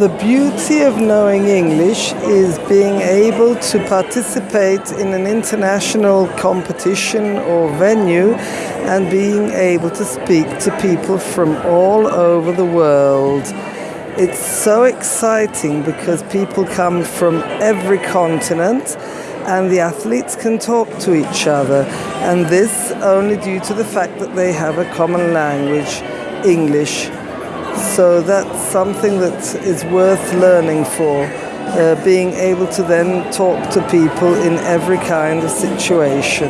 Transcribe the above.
The beauty of knowing English is being able to participate in an international competition or venue and being able to speak to people from all over the world. It's so exciting because people come from every continent and the athletes can talk to each other and this only due to the fact that they have a common language, English. So that's something that is worth learning for, uh, being able to then talk to people in every kind of situation.